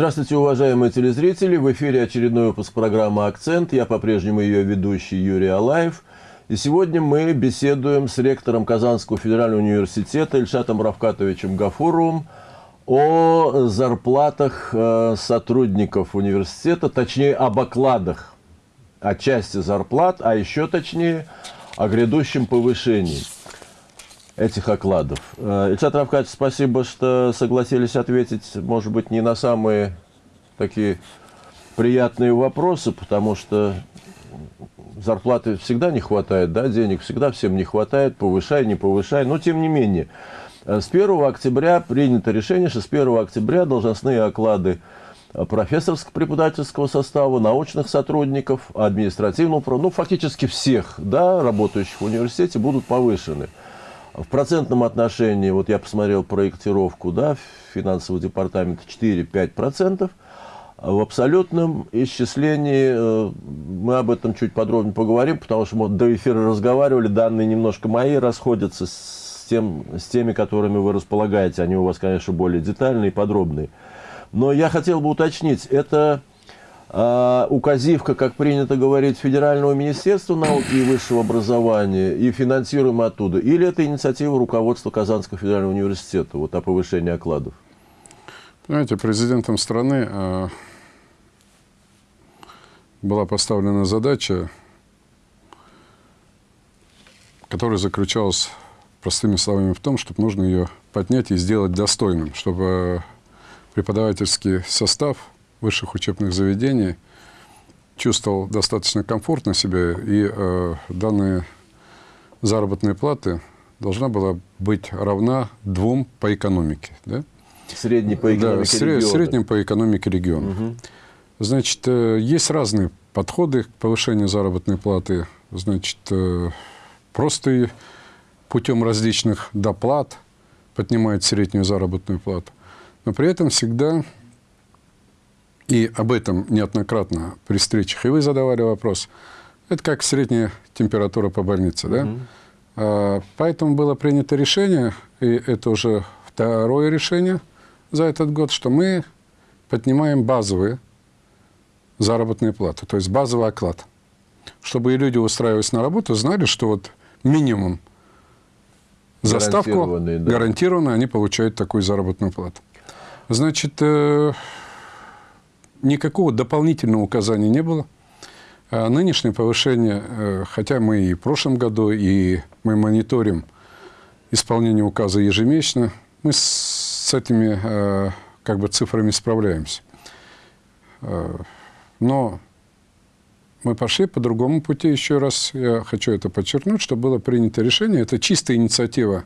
Здравствуйте, уважаемые телезрители! В эфире очередной выпуск программы «Акцент». Я по-прежнему ее ведущий Юрий Алаев. И сегодня мы беседуем с ректором Казанского федерального университета Ильшатом Равкатовичем Гафуровым о зарплатах э, сотрудников университета, точнее, об окладах, о части зарплат, а еще точнее, о грядущем повышении этих окладов. Э, Ильшат Равкатович, спасибо, что согласились ответить, может быть, не на самые такие приятные вопросы, потому что зарплаты всегда не хватает, да, денег всегда всем не хватает, повышай, не повышай, но тем не менее. Э, с 1 октября принято решение, что с 1 октября должностные оклады профессорско-преподавательского состава, научных сотрудников, административного, ну, фактически всех, да, работающих в университете будут повышены. В процентном отношении, вот я посмотрел проектировку, да, финансового департамента 4-5%. В абсолютном исчислении э, мы об этом чуть подробнее поговорим, потому что мы до эфира разговаривали, данные немножко мои расходятся с, тем, с теми, которыми вы располагаете. Они у вас, конечно, более детальные и подробные. Но я хотел бы уточнить, это указивка, как принято говорить, Федерального министерства науки и высшего образования и финансируем оттуда? Или это инициатива руководства Казанского федерального университета вот, о повышении окладов? Знаете, президентом страны э, была поставлена задача, которая заключалась простыми словами в том, чтобы нужно ее поднять и сделать достойным, чтобы преподавательский состав – высших учебных заведений чувствовал достаточно комфортно себя, и э, данные заработные платы должна была быть равна двум по экономике. Да? Средний по экономике да, региона. Средним по экономике региона. Угу. Значит, э, есть разные подходы к повышению заработной платы. Значит, э, просто путем различных доплат поднимает среднюю заработную плату. Но при этом всегда и об этом неоднократно при встречах, и вы задавали вопрос, это как средняя температура по больнице, да? Угу. А, поэтому было принято решение, и это уже второе решение за этот год, что мы поднимаем базовые заработные платы, то есть базовый оклад. Чтобы и люди, устраиваясь на работу, знали, что вот минимум заставку да. гарантированно они получают такую заработную плату. Значит, э, никакого дополнительного указания не было. А нынешнее повышение, э, хотя мы и в прошлом году, и мы мониторим исполнение указа ежемесячно, мы с этими э, как бы цифрами справляемся. Э, но мы пошли по другому пути. Еще раз я хочу это подчеркнуть, что было принято решение, это чистая инициатива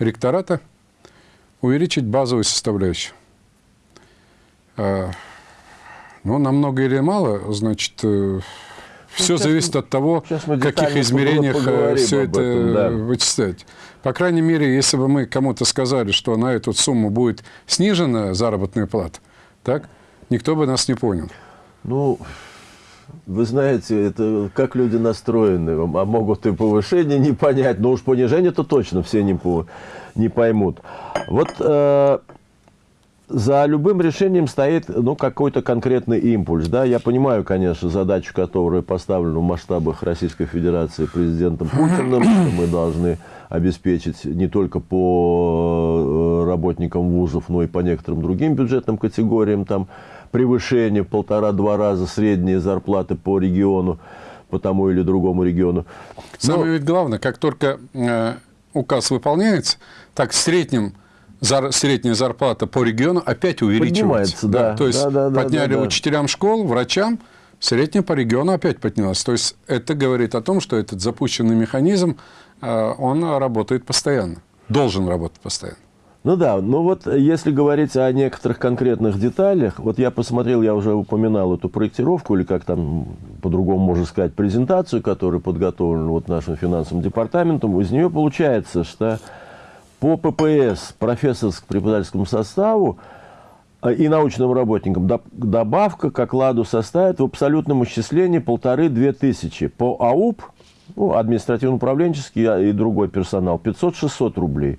ректората, увеличить базовую составляющую. Ну, намного или мало, значит, э, все ну, зависит от того, в каких измерениях э, все это этом, да. вычислять. По крайней мере, если бы мы кому-то сказали, что на эту сумму будет снижена заработная плата, так, никто бы нас не понял. Ну, вы знаете, это как люди настроены, а могут и повышение не понять, но уж понижение-то точно все не, по, не поймут. Вот э, за любым решением стоит ну, какой-то конкретный импульс. Да? Я понимаю, конечно, задачу, которая поставлена в масштабах Российской Федерации президентом Путиным, что мы должны обеспечить не только по э, работникам вузов, но и по некоторым другим бюджетным категориям, там превышение полтора-два раза средние зарплаты по региону, по тому или другому региону. Самое но... ведь главное, как только э, указ выполняется, так в среднем зар, средняя зарплата по региону опять увеличивается. Да. Да. То есть да, да, подняли да, да. учителям школ, врачам, средняя по региону опять поднялась. То есть это говорит о том, что этот запущенный механизм, э, он работает постоянно, должен работать постоянно. Ну да, ну вот если говорить о некоторых конкретных деталях, вот я посмотрел, я уже упоминал эту проектировку, или как там по-другому можно сказать, презентацию, которая подготовлена вот нашим финансовым департаментом, из нее получается, что по ППС, профессорско-преподавательскому составу э, и научным работникам добавка к окладу составит в абсолютном исчислении полторы-две тысячи. По АУП, ну, административно-управленческий и другой персонал, 500-600 рублей.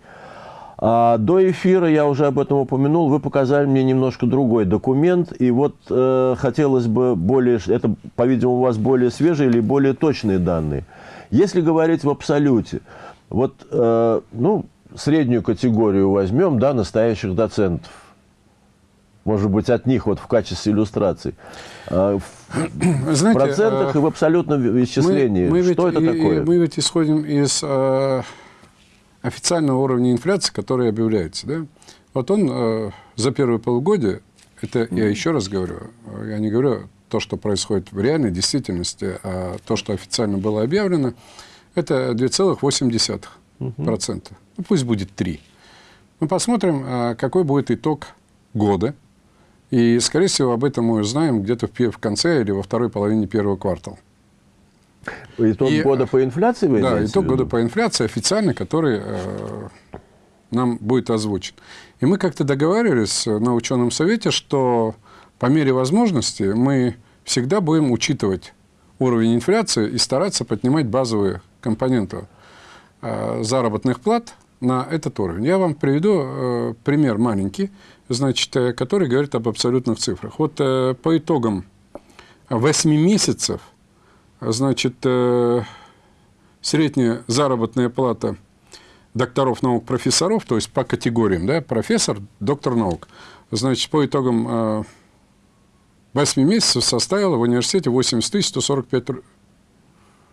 А до эфира, я уже об этом упомянул, вы показали мне немножко другой документ, и вот э, хотелось бы более, это, по-видимому, у вас более свежие или более точные данные. Если говорить в абсолюте, вот, э, ну, среднюю категорию возьмем, да, настоящих доцентов, может быть, от них вот в качестве иллюстрации. Э, в Знаете, процентах э, и в абсолютном исчислении. Мы, мы Что ведь, это такое? Мы ведь исходим из... Э, официального уровня инфляции, который объявляется. Да? Вот он э, за первое полугодие, это я еще раз говорю, я не говорю то, что происходит в реальной действительности, а то, что официально было объявлено, это 2,8%. Угу. Ну, пусть будет 3. Мы посмотрим, э, какой будет итог года. И, скорее всего, об этом мы узнаем где-то в конце или во второй половине первого квартала. Итог и, года по инфляции вы Да, итог года по инфляции официальный, который э, нам будет озвучен. И мы как-то договаривались на ученом совете, что по мере возможности мы всегда будем учитывать уровень инфляции и стараться поднимать базовые компоненты э, заработных плат на этот уровень. Я вам приведу э, пример маленький, значит, э, который говорит об абсолютных цифрах. Вот э, по итогам 8 месяцев – значит, э, средняя заработная плата докторов наук, профессоров, то есть по категориям, да, профессор, доктор наук, значит, по итогам э, 8 месяцев составила в университете 80 145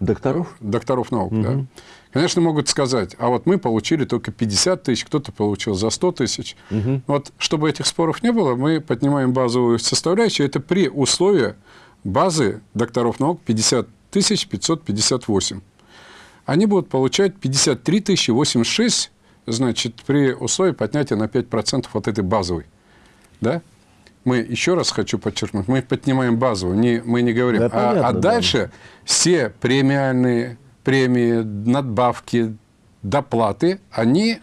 Докторов? Докторов наук, угу. да. Конечно, могут сказать, а вот мы получили только 50 тысяч, кто-то получил за 100 тысяч. Угу. Вот, чтобы этих споров не было, мы поднимаем базовую составляющую. Это при условии базы докторов наук 50 558. Они будут получать 53 086, значит, при условии поднятия на 5% от этой базовой. Да? Мы, еще раз хочу подчеркнуть, мы поднимаем базовую, не, мы не говорим. Да, а, понятно, а дальше да. все премиальные премии, надбавки, доплаты, они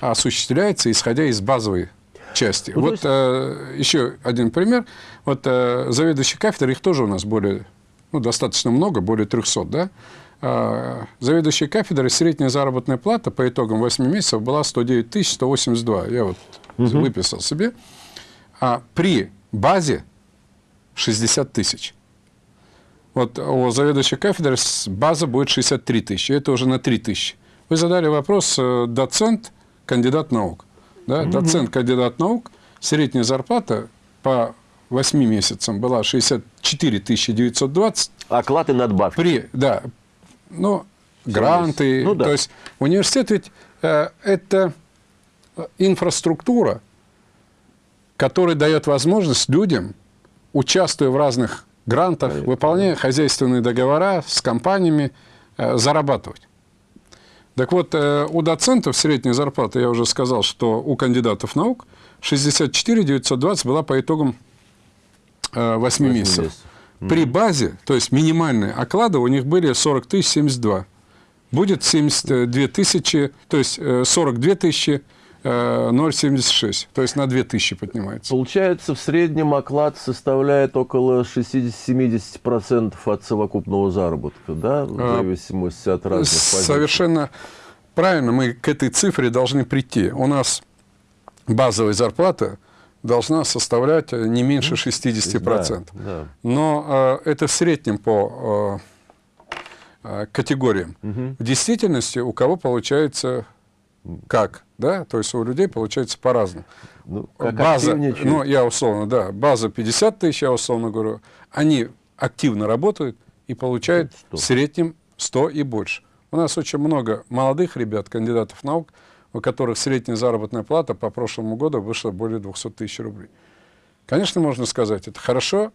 осуществляются, исходя из базовой части. Ну, вот есть... э, еще один пример. Вот э, заведующий кафедрой, их тоже у нас более ну, достаточно много, более 300, да, а, заведующей кафедрой средняя заработная плата по итогам 8 месяцев была 109 182. Я вот угу. выписал себе. А при базе 60 тысяч. Вот у заведующей кафедры база будет 63 тысячи. Это уже на 3 тысячи. Вы задали вопрос э, доцент, кандидат наук. Да? Угу. Доцент, кандидат наук, средняя зарплата по 8 месяцам была 64 920. Оклад и надбавки. При, да, ну, гранты. Ну, да. То есть университет ведь э, это инфраструктура, которая дает возможность людям, участвуя в разных грантах, выполняя хозяйственные договора с компаниями, э, зарабатывать. Так вот, э, у доцентов средняя зарплата, я уже сказал, что у кандидатов наук 64 920 была по итогам 8, 8 месяцев. месяцев. При базе, то есть минимальные оклады у них были 40 тысяч 72. Будет 72 тысячи, то есть 42 тысячи 0,76, то есть на 2000 поднимается. Получается, в среднем оклад составляет около 60-70% от совокупного заработка, да, в а, зависимости от разных позиций? Совершенно правильно, мы к этой цифре должны прийти. У нас базовая зарплата должна составлять э, не меньше 60%. Да, да. Но э, это в среднем по э, э, категориям. Угу. В действительности у кого получается как, да, то есть у людей получается по-разному. Ну, база, ну, я условно, да, база 50 тысяч, я условно говорю, они активно работают и получают 100. в среднем 100 и больше. У нас очень много молодых ребят, кандидатов наук, у которых средняя заработная плата по прошлому году вышла более 200 тысяч рублей. Конечно, можно сказать, это хорошо,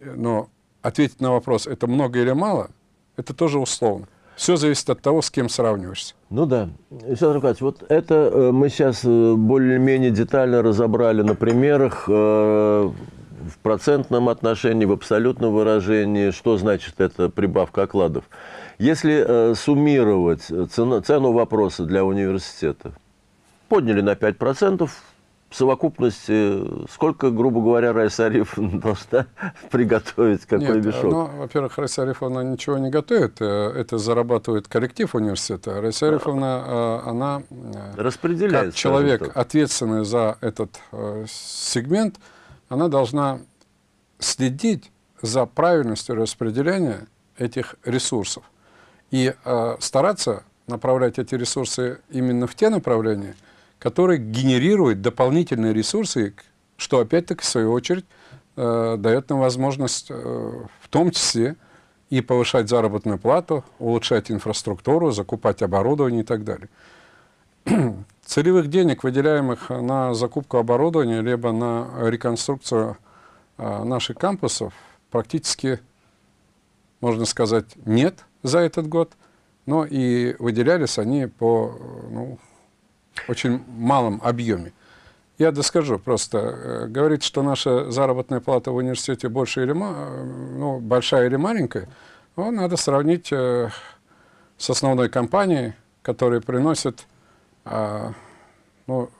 но ответить на вопрос, это много или мало, это тоже условно. Все зависит от того, с кем сравниваешься. Ну да. Александр Аркадьевич, вот это э, мы сейчас э, более-менее детально разобрали на примерах э, в процентном отношении, в абсолютном выражении, что значит эта прибавка окладов. Если суммировать цену, цену вопроса для университета, подняли на 5%, в совокупности, сколько, грубо говоря, Райсариф должна приготовить, какой Нет, мешок? Ну, во-первых, Райсарифовна ничего не готовит, э, это зарабатывает коллектив университета. Райсарифовна, э, она э, Распределяет, как человек, так. ответственный за этот э, сегмент, она должна следить за правильностью распределения этих ресурсов и э, стараться направлять эти ресурсы именно в те направления, которые генерируют дополнительные ресурсы, что опять-таки в свою очередь э, дает нам возможность э, в том числе и повышать заработную плату, улучшать инфраструктуру, закупать оборудование и так далее. Целевых денег, выделяемых на закупку оборудования, либо на реконструкцию э, наших кампусов, практически, можно сказать, нет за этот год. Но и выделялись они по ну, очень малом объеме. Я доскажу просто. э, Говорить, что наша заработная плата в университете больше или э, ну, большая или маленькая, ну, надо сравнить э, с основной компанией, которая приносит а, ну,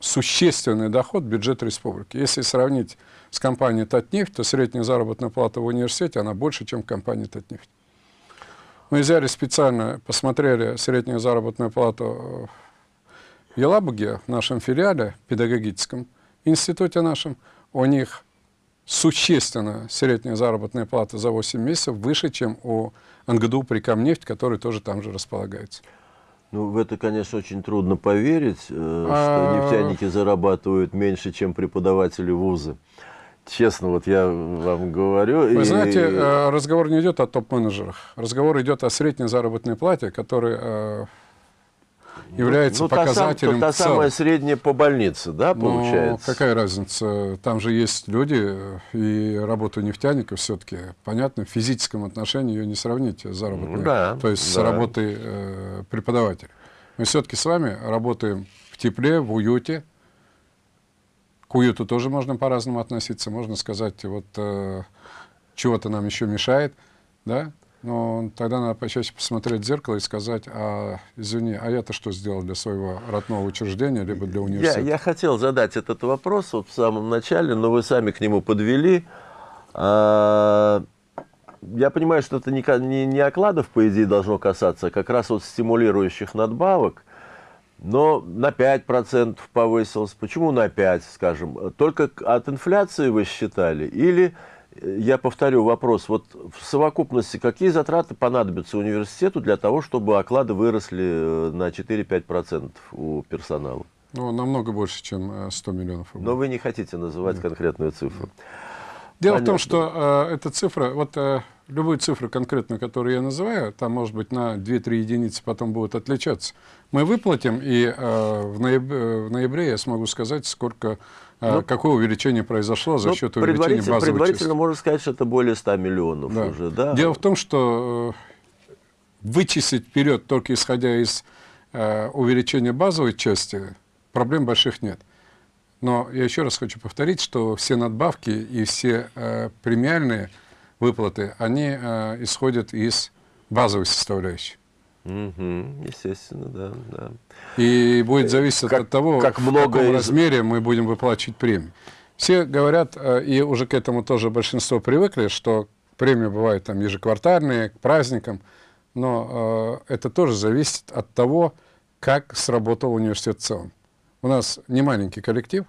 существенный доход в бюджет республики. Если сравнить с компанией «Татнефть», то средняя заработная плата в университете, она больше, чем в компании «Татнефть». Мы взяли специально, посмотрели среднюю заработную плату в Елабуге, в нашем филиале педагогическом институте нашем. У них существенно средняя заработная плата за 8 месяцев выше, чем у НГДУ «Прикомнефть», который тоже там же располагается. Ну, в это, конечно, очень трудно поверить, э, А- что нефтяники зарабатывают меньше, чем преподаватели вуза. Честно, вот я вам говорю. Вы и- знаете, э, разговор не идет о топ-менеджерах. Разговор идет о средней заработной плате, которая э, является ну, та сам- показателем та, та в целом. самая средняя по больнице, да, Ну, получается? какая разница? Там же есть люди, э, и работа нефтяников все-таки, понятно, в физическом отношении ее не сравнить с заработной, Ну да, то есть с да. работой э, преподавателя. Мы все-таки с вами работаем в тепле, в уюте. К уюту тоже можно по-разному относиться. Можно сказать, вот э, чего-то нам еще мешает, да? Но тогда надо почаще посмотреть в зеркало и сказать, а, извини, а я-то что сделал для своего родного учреждения, либо для Я, университета? я хотел задать этот вопрос вот в самом начале, но вы сами к нему подвели. А, я понимаю, что это не, не, не окладов, по идее, должно касаться, а как раз вот стимулирующих надбавок. Но на 5% повысилось. Почему на 5%, скажем? Только от инфляции вы считали? Или, я повторю вопрос, вот в совокупности какие затраты понадобятся университету для того, чтобы оклады выросли э, на 4-5% у персонала? Ну, намного больше, чем э, 100 миллионов рублей. Но вы не хотите называть конкретную цифру. Дело в том, понятно. что э, эта цифра, вот э, любую цифру конкретную, которую я называю, там, может быть, на 2-3 единицы потом будут отличаться. Мы выплатим, и э, в, ноябре, в ноябре я смогу сказать, сколько, э, Ну, какое увеличение произошло за Ну, счет увеличения предварительно, базовой предварительно части. можно сказать, что это более 100 миллионов Да. уже, да? Дело в том, что э, вычислить вперед, только исходя из э, увеличения базовой части, проблем больших нет. Но я еще раз хочу повторить, что все надбавки и все э, премиальные выплаты, они э, исходят из базовой составляющей. Мгм, естественно, да, да. И будет зависеть Как- от того, как в много каком из- размере мы будем выплачивать премии. Все говорят, э, и уже к этому тоже большинство привыкли, что премии бывают там ежеквартальные, к праздникам, но э, это тоже зависит от того, как сработал университет в целом. У нас не маленький коллектив,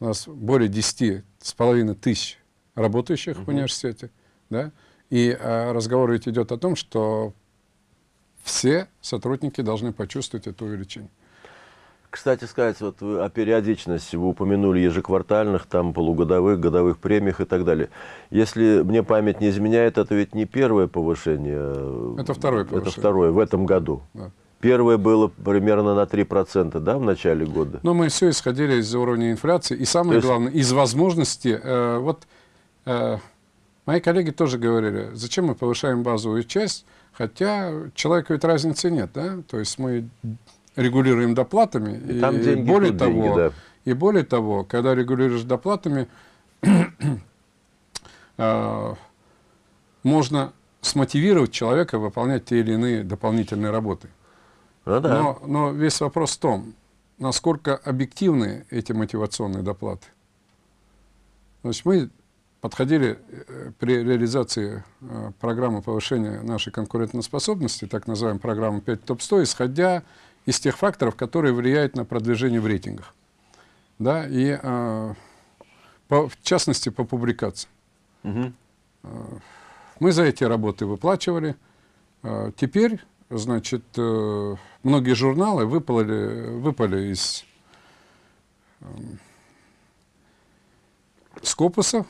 у нас более 10 с половиной тысяч работающих в университете, да, и э, разговор ведь идет о том, что все сотрудники должны почувствовать это увеличение. Кстати сказать, вот вы о периодичности вы упомянули ежеквартальных, там полугодовых, годовых премиях и так далее. Если мне память не изменяет, это ведь не первое повышение. Это второе Это повышение. второе в этом году. Да. Первое было примерно на 3%, да, в начале года? Но мы все исходили из уровня инфляции. И самое То есть- главное, из возможности. э, вот э, мои коллеги тоже говорили, зачем мы повышаем базовую часть, хотя человеку ведь разницы нет, да? То есть мы регулируем доплатами. И там деньги, более тут того, деньги, да. и более того, когда регулируешь доплатами, э, можно смотивировать человека выполнять те или иные дополнительные работы. Ну да. Но, но весь вопрос в том, насколько объективны эти мотивационные доплаты. Значит, мы подходили э, при реализации э, программы повышения нашей конкурентоспособности, так называемой программы 5 ТОП-100, исходя из тех факторов, которые влияют на продвижение в рейтингах. Да, и э, по, в частности по публикациям. Угу. Мы за эти работы выплачивали. Теперь, значит, многие журналы выпали, выпали из Скопуса,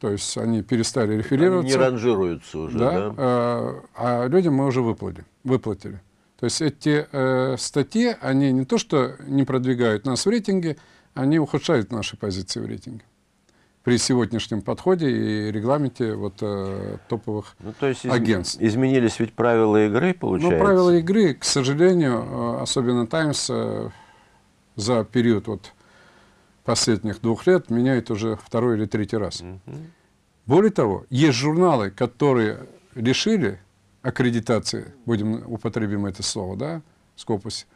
то есть они перестали реферироваться. Они не ранжируются уже, да? да? А, а людям мы уже выплатили. выплатили. То есть эти э, статьи, они не то что не продвигают нас в рейтинге, они ухудшают наши позиции в рейтинге при сегодняшнем подходе и регламенте вот, э, топовых ну, то есть из, агентств. Изменились ведь правила игры, получается? Ну, правила игры, к сожалению, э, особенно Times э, за период вот, последних двух лет меняет уже второй или третий раз. Более того, есть журналы, которые решили аккредитации, будем употребим это слово, да, Скопусе,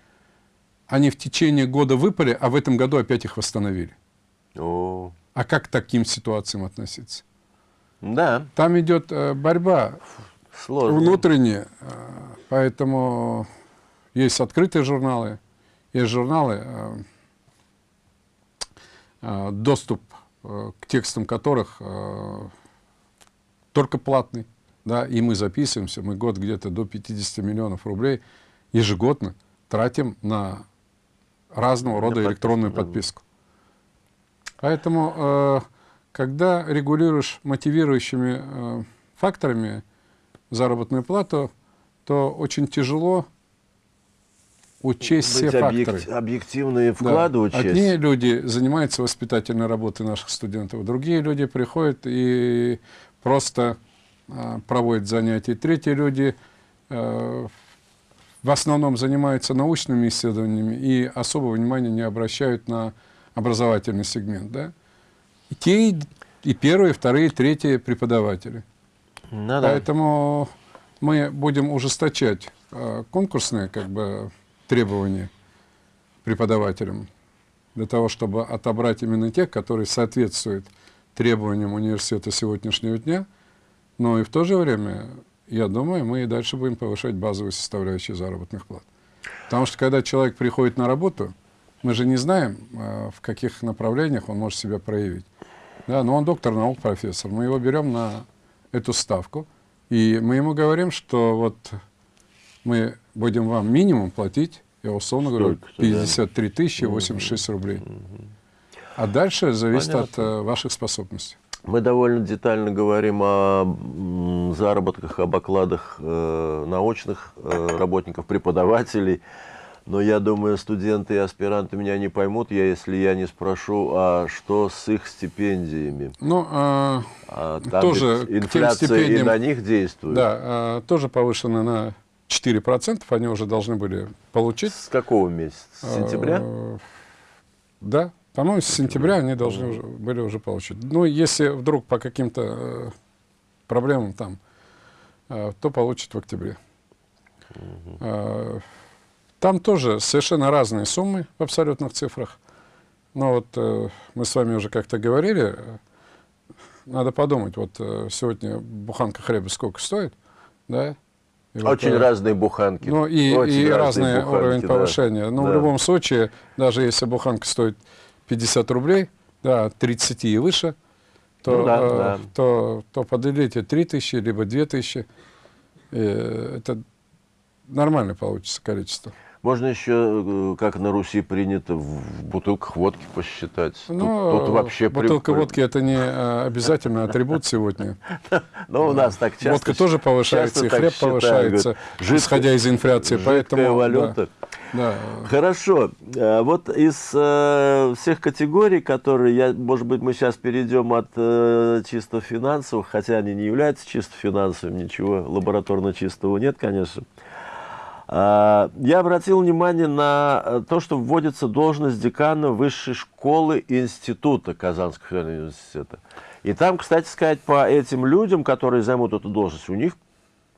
они в течение года выпали, а в этом году опять их восстановили. О. А как к таким ситуациям относиться? Да. Там идет э, борьба Сложно. внутренняя, э, поэтому есть открытые журналы, есть журналы, Э, доступ э, к текстам которых э, только платный, да, и мы записываемся, мы год где-то до 50 миллионов рублей ежегодно тратим на разного рода на электронную подписку. Поэтому, когда регулируешь мотивирующими факторами заработную плату, то очень тяжело учесть все факторы. объективные вклады да. учесть. Одни люди занимаются воспитательной работой наших студентов, другие люди приходят и просто э, проводят занятия. Третьи люди э, в основном занимаются научными исследованиями и особого внимания не обращают на образовательный сегмент. Да? И те, и первые, и вторые, и третьи преподаватели. Ну, Поэтому мы будем ужесточать э, конкурсные как бы, требования преподавателям для того, чтобы отобрать именно тех, которые соответствуют требованиям университета сегодняшнего дня, но и в то же время, я думаю, мы и дальше будем повышать базовые составляющие заработных плат. Потому что когда человек приходит на работу, мы же не знаем, а, в каких направлениях он может себя проявить. Да, но он доктор наук, профессор. Мы его берем на эту ставку, и мы ему говорим, что вот мы будем вам минимум платить, я условно говорю, 53 тысячи 86 рублей. А дальше зависит Понятно. от э, ваших способностей. Мы довольно детально говорим о заработках, об окладах э, научных э, работников, преподавателей. Но я думаю, студенты и аспиранты меня не поймут, я, если я не спрошу, а что с их стипендиями? Ну, а, а там тоже инфляция и на них действует. Да, а, тоже повышена на 4% они уже должны были получить. С какого месяца? С сентября? А, да, по-моему, с сентября они должны уже, были уже получить. Ну, если вдруг по каким-то э, проблемам там, э, то получат в октябре. Угу. Там тоже совершенно разные суммы в абсолютных цифрах. Но вот э, мы с вами уже как-то говорили, надо подумать, вот сегодня буханка хлеба сколько стоит, да, и Очень вот, разные буханки. Ну и, и разный буханки, уровень да. повышения. Но да. в любом случае, даже если буханка стоит 50 рублей, да, 30 и выше, то, ну, да, э, да. то, то поделите 3 тысячи, либо 2 тысячи. это нормально получится количество. Можно еще, э, как на Руси принято, в бутылках водки посчитать. Ну, тут, тут вообще бутылка при... водки – это не э, обязательно атрибут сегодня. Но у нас так часто Водка тоже повышается, и хлеб повышается, исходя из инфляции. Поэтому валюта. Хорошо. Э, вот из всех категорий, которые, я, может быть, мы сейчас перейдем от чисто финансовых, хотя они не являются чисто финансовыми, ничего лабораторно чистого нет, конечно. А, я обратил внимание на э, то, что вводится должность декана высшей школы и института Казанского федерального университета. И там, кстати сказать, по этим людям, которые займут эту должность, у них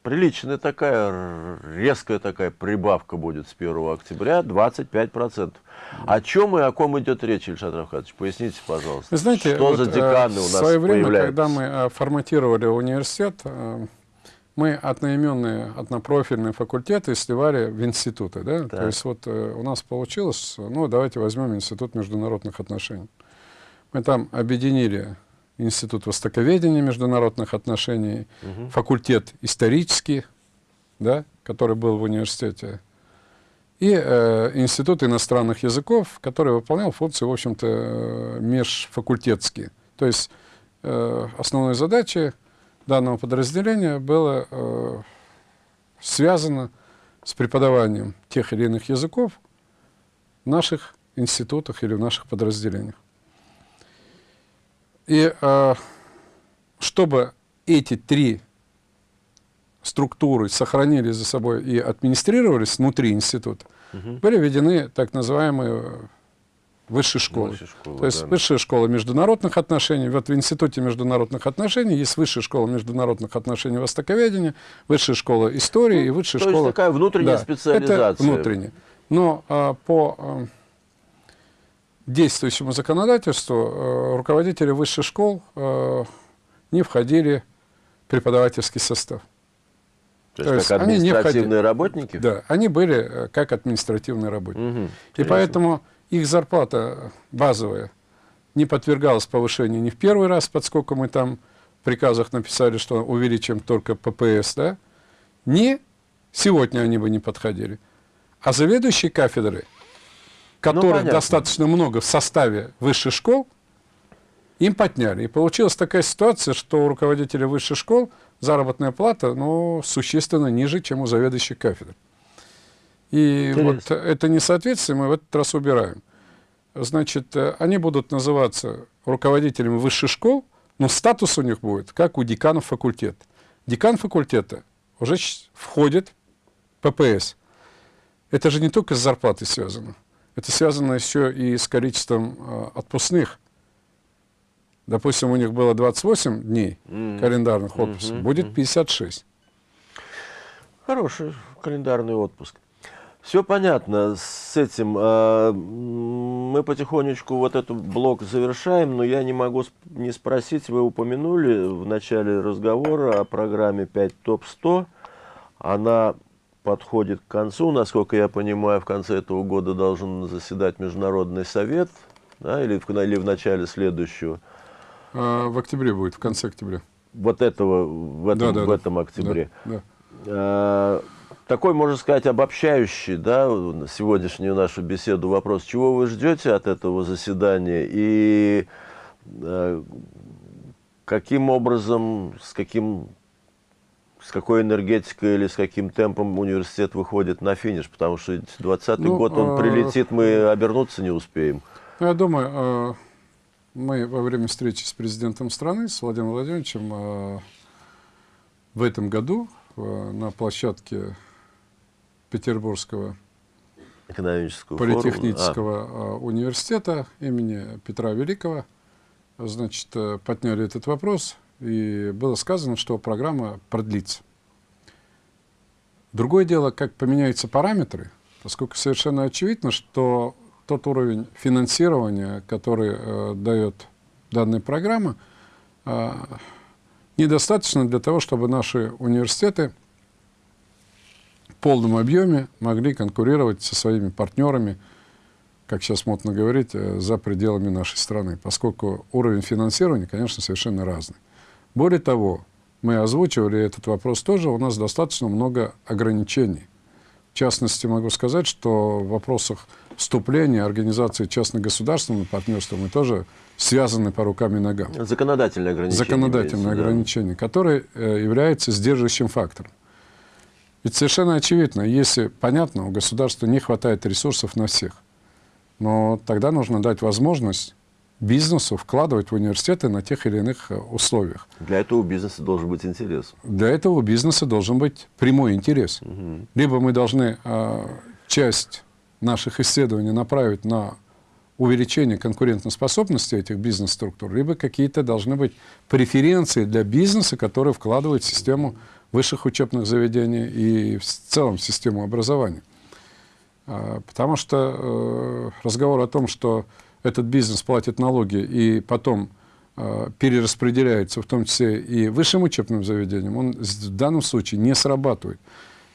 приличная такая, резкая такая прибавка будет с 1 октября, 25%. О чем и о ком идет речь, Ильшат Равхатович? Поясните, пожалуйста. Вы знаете, что вот, за деканы у в нас свое время, появляются? когда мы э, форматировали университет, э, мы одноименные, однопрофильные факультеты сливали в институты. Да? Так. То есть вот э, у нас получилось, ну давайте возьмем Институт международных отношений. Мы там объединили Институт востоковедения международных отношений, факультет исторический, да, который был в университете, и э, Институт иностранных языков, который выполнял функции, в общем-то, э, межфакультетские. То есть э, основной задачей данного подразделения было э, связано с преподаванием тех или иных языков в наших институтах или в наших подразделениях. И э, чтобы эти три структуры сохранили за собой и администрировались внутри института, были введены так называемые высшие школы. Высшие школы, То есть да. высшая школа международных отношений. Вот в Институте международных отношений есть высшая школа международных отношений востоковедения, высшая школа истории и высшая Ну, то есть школа... такая внутренняя Да, специализация. Это внутренняя. Но а, по а, действующему законодательству э, руководители высших школ э, не входили в преподавательский состав. То то есть есть как они не административные входили. работники? Да, они были э, как административные работники. Мгм, И интересно. поэтому их зарплата базовая не подвергалась повышению ни в первый раз, поскольку мы там в приказах написали, что увеличим только ППС, да, ни сегодня они бы не подходили. А заведующие кафедры, которых Ну, достаточно много в составе высших школ, им подняли. И получилась такая ситуация, что у руководителей высших школ заработная плата ну, существенно ниже, чем у заведующих кафедр. И Интересно. вот это несоответствие мы в этот раз убираем. Значит, э, они будут называться руководителями высших школ, но статус у них будет, как у деканов факультета. Декан факультета уже входит в ППС. Это же не только с зарплатой связано. Это связано еще и с количеством э, отпускных. Допустим, у них было 28 дней календарных отпусков, Мгм, будет мгм. 56. Хороший календарный отпуск. Все понятно с этим. А, Мы потихонечку вот этот блок завершаем, но я не могу не спросить, вы упомянули в начале разговора о программе 5 ТОП-100. Она подходит к концу, насколько я понимаю, в конце этого года должен заседать Международный совет, да, или, в, или в начале следующего. А, в октябре будет, в конце октября. Вот этого, в этом, Да, да, в этом октябре. Да, да. Э, Такой, можно сказать, обобщающий, да, сегодняшнюю нашу беседу вопрос. Чего вы ждете от этого заседания и э, каким образом, с каким с какой энергетикой или с каким темпом университет выходит на финиш, потому что 20 Ну, год он а- прилетит, мы обернуться не успеем. Ну, Я думаю, э, мы во время встречи с президентом страны, с Владимиром Владимировичем, э, в этом году э, на площадке Петербургского Экономического форума. политехнического э, университета имени Петра Великого, значит, э, подняли этот вопрос, и было сказано, что программа продлится. Другое дело, как поменяются параметры, поскольку совершенно очевидно, что тот уровень финансирования, который э, дает данная программа, э, недостаточно для того, чтобы наши университеты в полном объеме могли конкурировать со своими партнерами, как сейчас модно говорить, э, за пределами нашей страны, поскольку уровень финансирования, конечно, совершенно разный. Более того, мы озвучивали этот вопрос тоже, у нас достаточно много ограничений. В частности, могу сказать, что в вопросах вступления организации частно-государственного партнерства мы тоже связаны по рукам и ногам законодательное ограничение. законодательное имеется, да. которое э, является сдерживающим фактором. Ведь совершенно очевидно, если, понятно, у государства не хватает ресурсов на всех, но тогда нужно дать возможность бизнесу вкладывать в университеты на тех или иных э, условиях. Для этого у бизнеса должен быть интерес. Для этого у бизнеса должен быть прямой интерес. Либо мы должны э, часть наших исследований направить на увеличение конкурентоспособности этих бизнес-структур, либо какие-то должны быть преференции для бизнеса, который вкладывает в систему высших учебных заведений и в целом систему образования. А, потому что э, разговор о том, что этот бизнес платит налоги и потом э, перераспределяется, в том числе и высшим учебным заведениям, он в данном случае не срабатывает.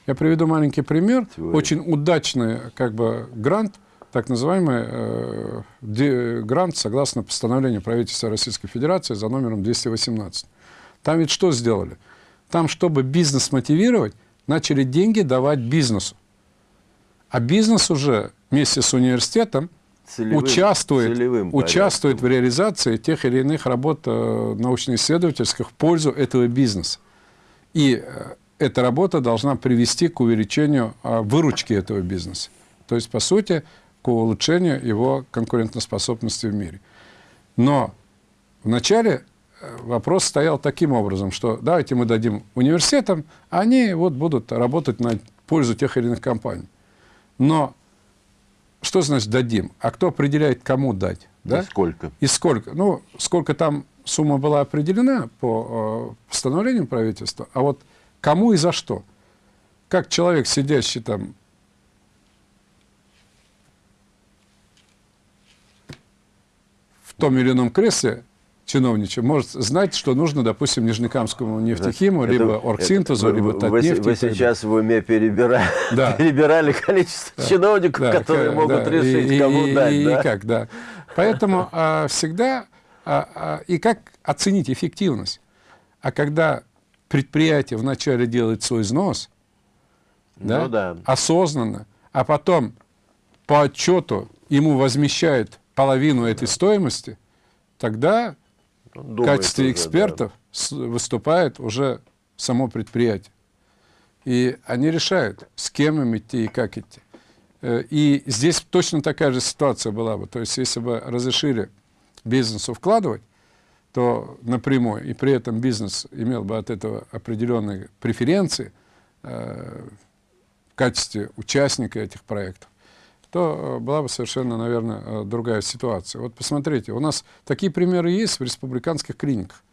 Я приведу маленький пример. Теория. Очень удачный как бы, грант, так называемый э, ди- грант, согласно постановлению правительства Российской Федерации за номером 218. Там ведь что сделали? Там, чтобы бизнес мотивировать, начали деньги давать бизнесу. А бизнес уже вместе с университетом Целевым- участвует, целевым участвует в реализации тех или иных работ э, научно-исследовательских в пользу этого бизнеса. И э, эта работа должна привести к увеличению э, выручки этого бизнеса. То есть, по сути, к улучшению его конкурентоспособности в мире. Но вначале вопрос стоял таким образом, что давайте мы дадим университетам, а они вот будут работать на пользу тех или иных компаний. Но что значит дадим? А кто определяет, кому дать? Да? И сколько? И сколько? Ну, сколько там сумма была определена по э, постановлению правительства, а вот кому и за что? Как человек, сидящий там в том или ином кресле чиновничьем, может знать, что нужно, допустим, Нижнекамскому нефтехиму, Это- либо Оргсинтезу, это- либо вы, Татнефти. вы и далее. сейчас в уме перебира- Да. перебирали количество чиновников, Да, которые к- могут да, решить, и, кому и- дать. и да? как, да. Поэтому а, всегда а, а, и как оценить эффективность. А когда предприятие вначале делает свой взнос, да, Ну да. осознанно, а потом по отчету ему возмещают половину этой стоимости, тогда в думает качестве уже, да. экспертов с- выступает уже само предприятие. И они решают, с кем им идти и как идти. Э, И здесь точно такая же ситуация была бы. То есть, если бы разрешили бизнесу вкладывать, то напрямую, и при этом бизнес имел бы от этого определенные преференции э, в качестве участника этих проектов, то э, была бы совершенно, наверное, э, другая ситуация. Вот посмотрите, у нас такие примеры есть в республиканских клиниках,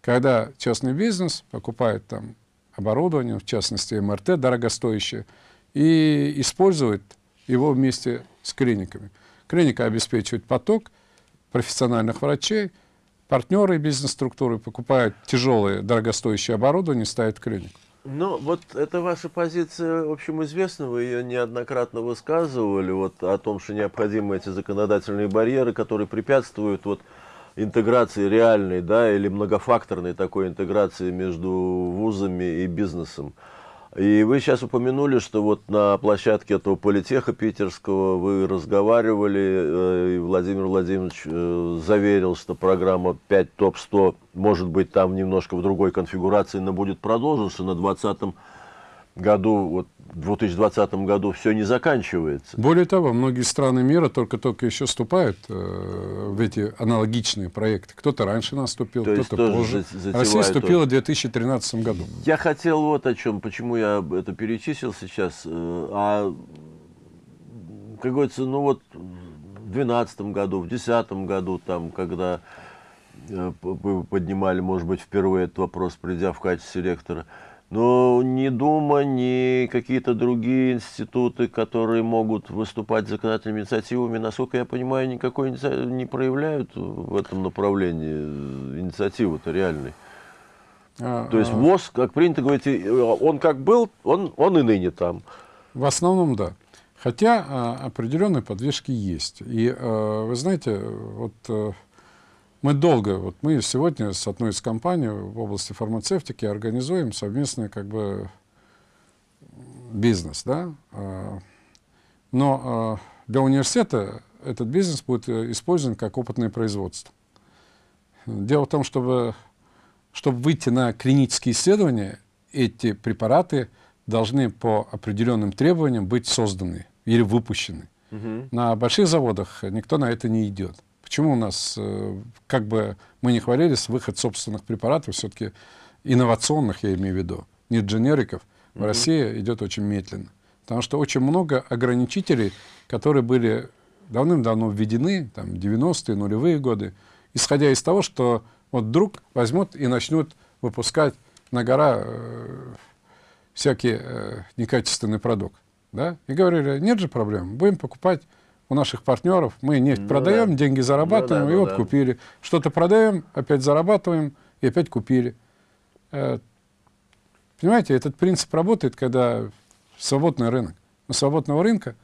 когда частный бизнес покупает там оборудование, в частности МРТ дорогостоящее, и использует его вместе с клиниками. Клиника обеспечивает поток профессиональных врачей, партнеры бизнес-структуры покупают тяжелое дорогостоящее оборудование, ставят клинику. Ну, вот это ваша позиция, в общем, известна, вы ее неоднократно высказывали, вот о том, что необходимы эти законодательные барьеры, которые препятствуют вот интеграции реальной, да, или многофакторной такой интеграции между вузами и бизнесом. И вы сейчас упомянули, что вот на площадке этого политеха питерского вы разговаривали, э, и Владимир Владимирович э, заверил, что программа 5 ТОП-100 может быть там немножко в другой конфигурации, но будет продолжена, на 2020 году, вот 2020 году все не заканчивается. Более того, многие страны мира только-только еще вступают э, в эти аналогичные проекты. Кто-то раньше наступил, кто-то позже. Россия вступила в 2013 году. Я хотел вот о чем, почему я это перечислил сейчас. э, А, как говорится, ну вот в 2012 году, в 2010 году, там, когда э, поднимали, может быть, впервые этот вопрос, придя в качестве ректора, но ни Дума, ни какие-то другие институты, которые могут выступать законодательными инициативами, насколько я понимаю, никакой не проявляют в этом направлении э, инициативы-то реальной. А, То есть а, ВОЗ, как принято говорить, и- он как был, он, он и ныне там. В основном, да. Хотя а, определенные подвижки есть. И а, вы знаете, вот а, мы долго, вот мы сегодня с одной из компаний в области фармацевтики организуем совместный как бы бизнес, да. А, Но а, для университета этот бизнес будет э, использован как опытное производство. Дело в том, чтобы, чтобы выйти на клинические исследования, эти препараты должны по определенным требованиям быть созданы или выпущены. На больших заводах никто на это не идет. Почему у нас, э, как бы мы не хвалились, выход собственных препаратов, все-таки инновационных, я имею в виду, не дженериков, в России идет очень медленно. Потому что очень много ограничителей, которые были давным-давно введены, там, 90-е, нулевые годы, исходя из того, что вот вдруг возьмут и начнут выпускать на гора э, всякий э, некачественный продукт. Да? И говорили, нет же проблем, будем покупать у наших партнеров, мы нефть Ну продаем, да. деньги зарабатываем, Ну да, и ну вот да. купили. Что-то продаем, опять зарабатываем, и опять купили. Э, Понимаете, этот принцип работает, когда свободный рынок. Но свободного рынка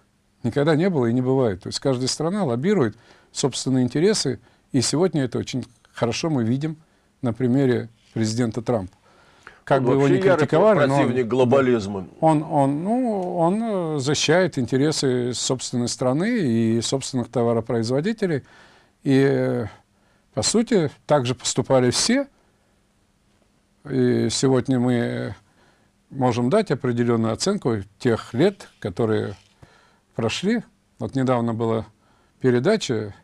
никогда не было и не бывает. То есть каждая страна лоббирует собственные интересы, и сегодня это очень хорошо мы видим на примере президента Трампа. Как Он бы его ярый критиковали, но он- противник глобализма. он, он, ну, он э, защищает интересы собственной страны и собственных товаропроизводителей. И, э, по сути, так же поступали все. И сегодня мы э, можем дать определенную оценку тех лет, которые прошли. Вот недавно была передача,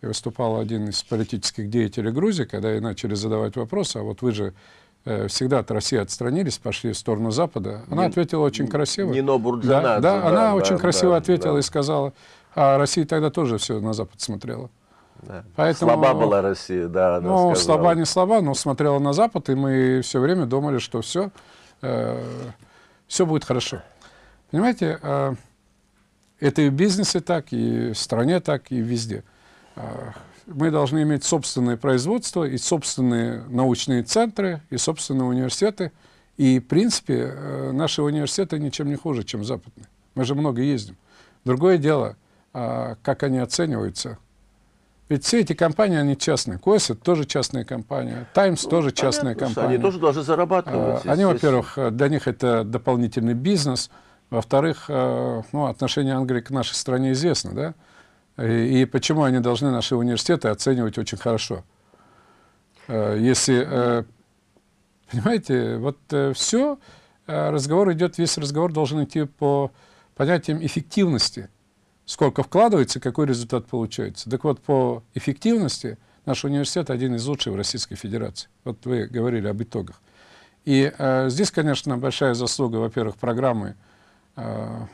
и выступал один из политических деятелей Грузии, когда ей начали задавать вопросы, а вот вы же всегда от России отстранились, пошли в сторону Запада. Она Нин- ответила очень красиво. Нино Бурджанадзе, Да, да, да, она да, очень красиво да, ответила да. и сказала, а Россия тогда тоже все на Запад смотрела. Да. Поэтому- Слаба была Россия, да, она ну, сказала. слаба не слаба, но смотрела на Запад, и мы все время думали, что все, все будет хорошо. Понимаете, э, это и в бизнесе так, и в стране так, и везде. Мы должны иметь собственное производство, и собственные научные центры, и собственные университеты. И, в принципе, э, наши университеты ничем не хуже, чем западные. Мы же много ездим. Другое дело, а, как они оцениваются. Ведь все эти компании, они частные. Койс это тоже частная компания. Таймс тоже частная Ну, Понятно, что компания. Они тоже должны зарабатывать. А, Они, во-первых, для них это дополнительный бизнес. Во-вторых, э, ну, отношение Англии к нашей стране известно, да? И, почему они должны наши университеты оценивать очень хорошо? Э, Если, э, понимаете, вот все, разговор идет, весь разговор должен идти по понятиям эффективности. Сколько вкладывается, какой результат получается. Так вот, по эффективности наш университет один из лучших в Российской Федерации. Вот вы говорили об итогах. И э, здесь, конечно, большая заслуга, во-первых, программы э,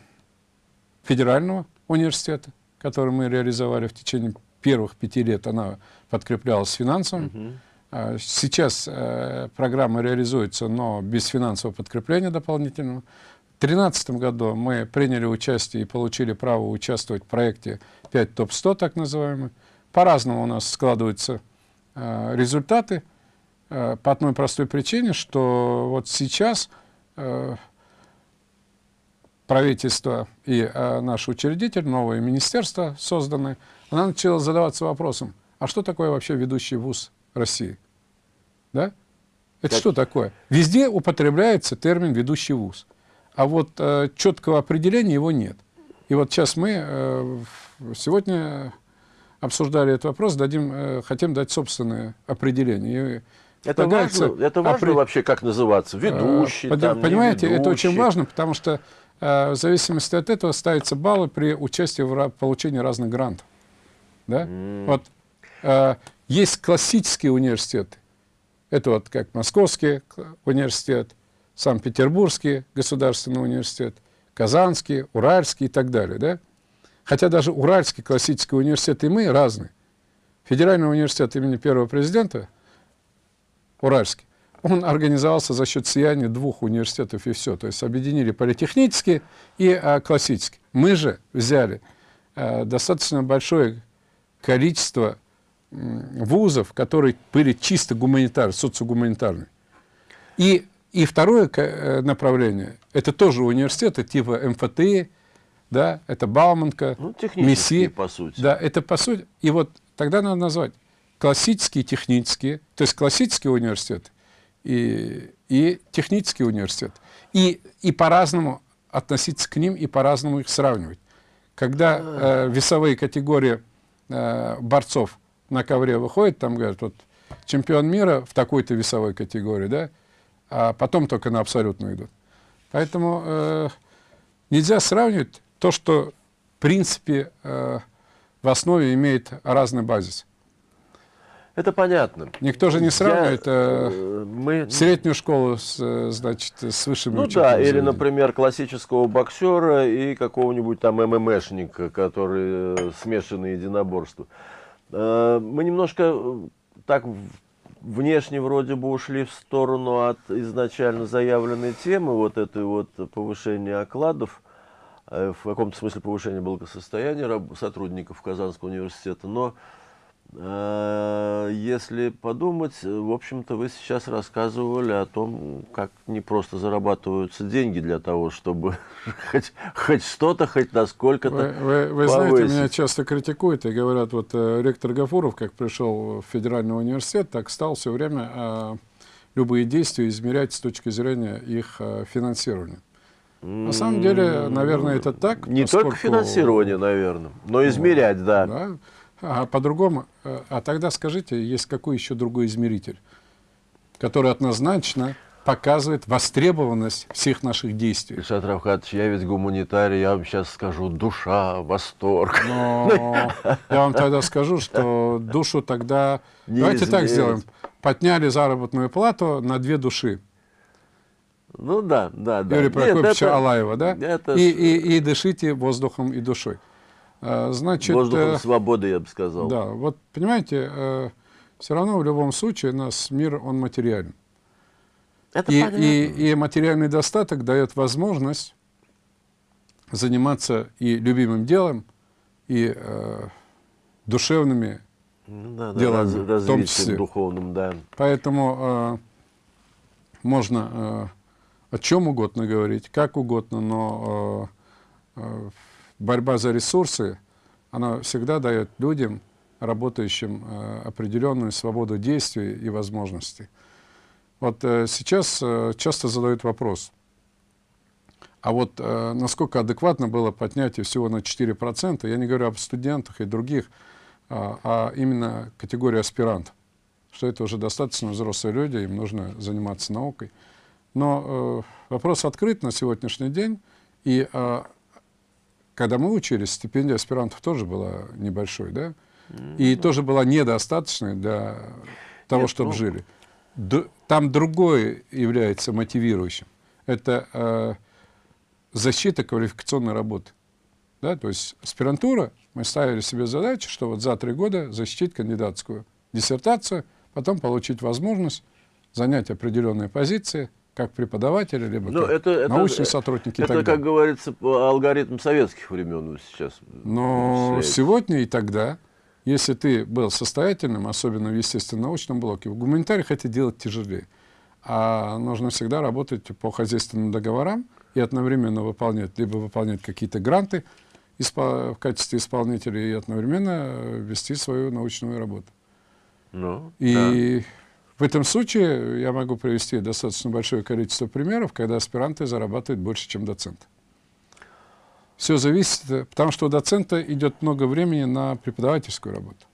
федерального университета, который мы реализовали в течение первых пяти лет. Она подкреплялась финансовым. А Сейчас э, программа реализуется, но без финансового подкрепления дополнительного. В 2013 году мы приняли участие и получили право участвовать в проекте 5 ТОП-100, так называемый. По-разному у нас складываются э, результаты. Э, по одной простой причине, что вот сейчас э, правительство и э, наш учредитель, новое министерство созданное, она начала задаваться вопросом, а что такое вообще ведущий вуз России? Да? Это Как- что такое? Везде употребляется термин «ведущий вуз», а вот э, четкого определения его нет. И вот сейчас мы э, сегодня обсуждали этот вопрос, дадим, э, хотим дать собственное определение. И Это важно, это важно опре- вообще, как называться? Ведущий, Э, там, Понимаете, это очень важно, потому что в зависимости от этого ставятся баллы при участии в получении разных грантов. Да? Вот э, есть классические университеты. Это вот как Московский университет, Санкт-Петербургский государственный университет, Казанский, Уральский и так далее. Да? Хотя даже Уральский классический университет и мы разные. Федеральный университет имени первого президента Уральский, он организовался за счет слияния двух университетов и все. То есть объединили политехнический и а, классический. Мы же взяли а, достаточно большое количество вузов, которые были чисто гуманитарные, социогуманитарные. И, и второе э, направление, это тоже университеты типа МФТИ, да, это Бауманка, Ну, МИСИ. по сути. Да, это по сути. И вот тогда надо назвать классические, технические, то есть классические университеты и, и технический университет. И, и по-разному относиться к ним и по-разному их сравнивать. Когда э, весовые категории э, борцов на ковре выходят, там говорят, вот чемпион мира в такой-то весовой категории, да, а потом только на абсолютную идут. Поэтому э, нельзя сравнивать то, что в принципе э, в основе имеет разный базис. Это понятно. Никто же не Я, сравнивает э, э, мы, среднюю школу с, э, значит, с высшими ну да, или, например, классического боксера и какого-нибудь там ММшника, который смешанное единоборство. Мы немножко так внешне вроде бы ушли в сторону от изначально заявленной темы, вот этой вот повышения окладов, в каком-то смысле повышения благосостояния сотрудников Казанского университета, но если подумать, в общем-то, вы сейчас рассказывали о том, как не просто зарабатываются деньги для того, чтобы хоть, хоть что-то, хоть насколько-то Вы, вы, вы знаете, меня часто критикуют и говорят, вот э, ректор Гафуров, как пришел в Федеральный университет, так стал все время э, любые действия измерять с точки зрения их э, финансирования. На самом деле, наверное, это так. Не поскольку... только финансирование, наверное, но измерять, да. да а по-другому, э, а тогда скажите, есть какой еще другой измеритель, который однозначно показывает востребованность всех наших действий. Ильшат Равхатович, я ведь гуманитарий, я вам сейчас скажу душа, восторг. Но я вам тогда скажу, что душу тогда... Не Давайте измерить. так сделаем. Подняли заработную плату на две души. Ну да, да, да. Юрий Прокопьевича это, Алаева, да? Это... И, и, и дышите воздухом и душой. А, значит, Воздухом э, свободы, я бы сказал. Да, вот понимаете, э, все равно в любом случае у нас мир, он материален. Это и, и, и материальный достаток дает возможность заниматься и любимым делом, и э, душевными ну, да, делами, да, раз, в том числе. духовным, да. Поэтому э, можно э, о чем угодно говорить, как угодно, но э, э, борьба за ресурсы, она всегда дает людям, работающим, э, определенную свободу действий и возможностей. Вот э, сейчас э, часто задают вопрос, а вот насколько адекватно было поднятие всего на 4%, я не говорю об студентах и других, а, а именно категория аспирантов, что это уже достаточно взрослые люди, им нужно заниматься наукой. Но вопрос открыт на сегодняшний день, и когда мы учились, стипендия аспирантов тоже была небольшой, да? И тоже была недостаточной для того, Нет, чтобы ну... жили. Д там другое является мотивирующим. Это э, защита квалификационной работы. Да? То есть аспирантура, мы ставили себе задачу, что вот за три года защитить кандидатскую диссертацию, потом получить возможность занять определенные позиции – как преподаватели, либо Но ну, как это, научные это, сотрудники. Это, как говорится, алгоритм советских времен сейчас. Но сегодня и тогда, если ты был состоятельным, особенно в естественно-научном блоке, в гуманитариях это делать тяжелее. А нужно всегда работать по хозяйственным договорам и одновременно выполнять, либо выполнять какие-то гранты в качестве исполнителя и одновременно вести свою научную работу. Ну, и да. В этом случае я могу привести достаточно большое количество примеров, когда аспиранты зарабатывают больше, чем доценты. Все зависит, потому что у доцента идет много времени на преподавательскую работу.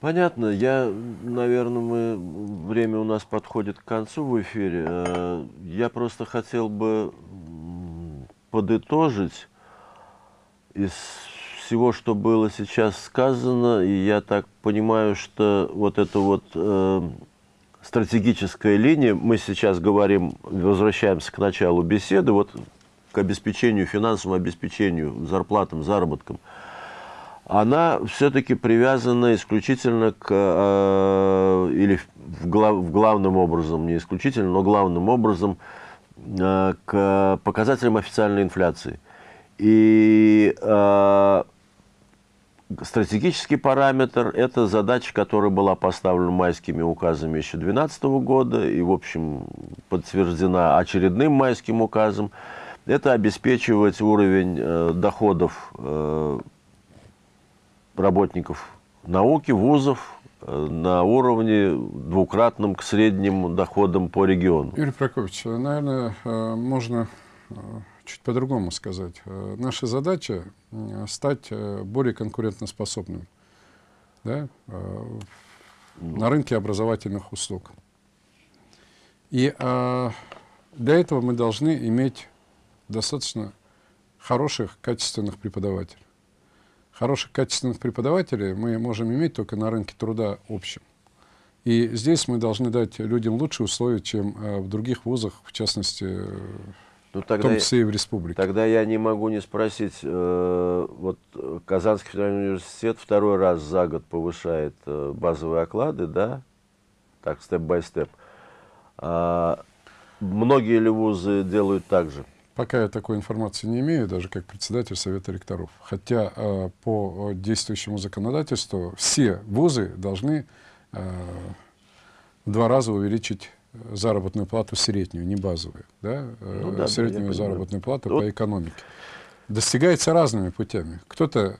Понятно. Я, наверное, мы, время у нас подходит к концу в эфире. Э, я просто хотел бы подытожить из всего, что было сейчас сказано, и я так понимаю, что вот эта вот э, стратегическая линия, мы сейчас говорим, возвращаемся к началу беседы, вот к обеспечению, финансовому обеспечению, зарплатам, заработкам, она все-таки привязана исключительно к, э, или в, глав, в главным образом, не исключительно, но главным образом э, к показателям официальной инфляции. И э, Стратегический параметр – это задача, которая была поставлена майскими указами еще 2012 года и, в общем, подтверждена очередным майским указом. Это обеспечивать уровень э, доходов э, работников науки, вузов э, на уровне двукратном к средним доходам по региону. Юрий Прокопьевич, наверное, э, можно э, чуть по-другому сказать. Э, наша задача э, стать э, более конкурентоспособным да, на рынке образовательных услуг. И для этого мы должны иметь достаточно хороших, качественных преподавателей. Хороших, качественных преподавателей мы можем иметь только на рынке труда общем. И здесь мы должны дать людям лучшие условия, чем в других вузах, в частности, Ну, в тогда, том я- числе и в республике. тогда я не могу не спросить, э, вот э, Казанский федеральный университет второй раз за год повышает э, базовые оклады, да, так, степ-бай-степ. А многие ли вузы делают так же? Пока я такой информации не имею, даже как председатель Совета ректоров. Хотя э, по э, действующему законодательству все вузы должны э, в два раза увеличить заработную плату среднюю, не базовую, да? э, Ну да, да, среднюю заработную плату Вот. по экономике. Достигается разными путями. Кто-то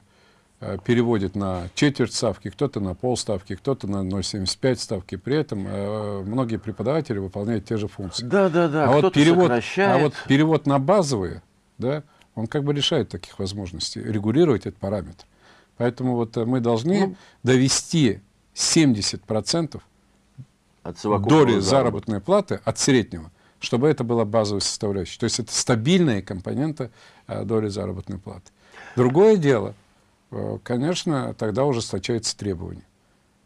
э, переводит на четверть ставки, кто-то на полставки, кто-то на 0,75 ставки. При этом э, многие преподаватели выполняют те же функции. Да, да, да. а, вот перевод, сокращает. а вот перевод на базовые, да, он как бы лишает таких возможностей регулировать этот параметр. Поэтому вот э, мы должны Ну. довести 70% от доли заработка. заработной платы от среднего, чтобы это была базовая составляющая. То есть это стабильная компонента э, доли заработной платы. Другое дело, э, конечно, тогда ужесточаются требования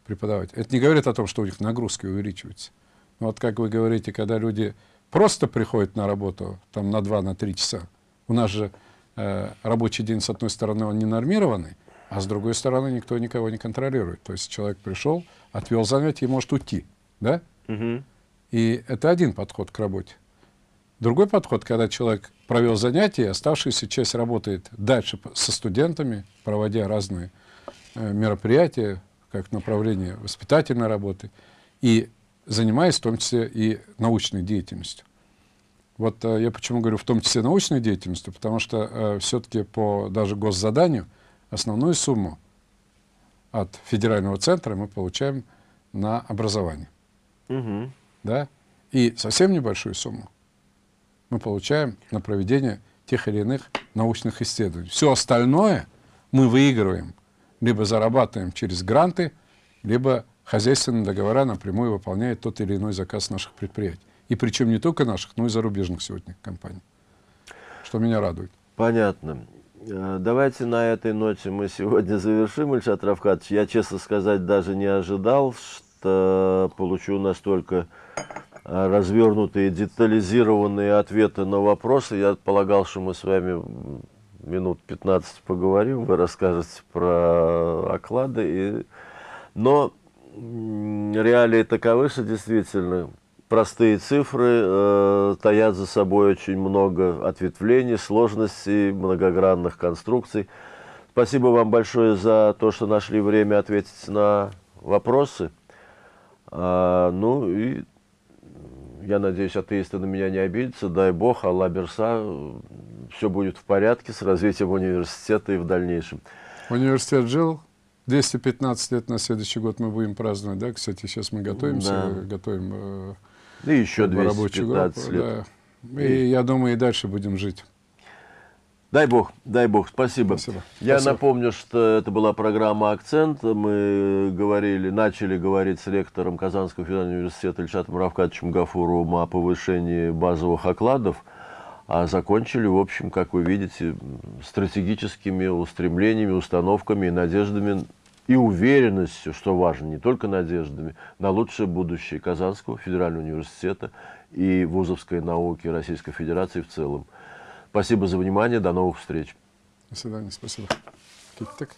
преподавателя. Это не говорит о том, что у них нагрузки увеличиваются. Но вот как вы говорите, когда люди просто приходят на работу там, на 2-3 часа, у нас же э, рабочий день, с одной стороны, он не нормированный, а с другой стороны, никто никого не контролирует. То есть человек пришел, отвел занятие и может уйти. Да? Мгм. И это один подход к работе. Другой подход, когда человек провел занятие, оставшаяся часть работает дальше со студентами, проводя разные э, мероприятия, как направление воспитательной работы, и занимаясь в том числе и научной деятельностью. Вот э, я почему говорю в том числе научной деятельностью, потому что все-таки по даже госзаданию основную сумму от федерального центра мы получаем на образование Мгм. да, и совсем небольшую сумму мы получаем на проведение тех или иных научных исследований. Все остальное мы выигрываем, либо зарабатываем через гранты, либо хозяйственные договора напрямую выполняет тот или иной заказ наших предприятий. И причем не только наших, но и зарубежных сегодня компаний, что меня радует. Понятно. Э, Давайте на этой ноте мы сегодня завершим, Ильшат Равкатович. Я, честно сказать, даже не ожидал, что получу настолько э, развернутые, детализированные ответы на вопросы. Я полагал, что мы с вами минут 15 поговорим, вы расскажете про оклады. И... Но реалии таковы, что действительно простые цифры э, таят за собой очень много ответвлений, сложностей, многогранных конструкций. Спасибо вам большое за то, что нашли время ответить на вопросы. А, ну и я надеюсь, атеисты на меня не обидятся. Дай бог, Алла Берса, все будет в порядке с развитием университета и в дальнейшем. Университет жил 215 лет, на следующий год мы будем праздновать, да, кстати, сейчас мы готовимся, Да. готовим э, И еще как бы рабочую 215 группу, лет. да. И я думаю, и дальше будем жить. Дай бог, дай бог, спасибо. Спасибо. Я Спасибо. напомню, что это была программа «Акцент». Мы говорили, начали говорить с ректором Казанского федерального университета Ильшатом Равкатовичем Гафуровым о повышении базовых окладов, а закончили, в общем, как вы видите, стратегическими устремлениями, установками и надеждами и уверенностью, что важно, не только надеждами, на лучшее будущее Казанского федерального университета и вузовской науки Российской Федерации в целом. Спасибо за внимание. До новых встреч. До свидания, спасибо. Кик-так.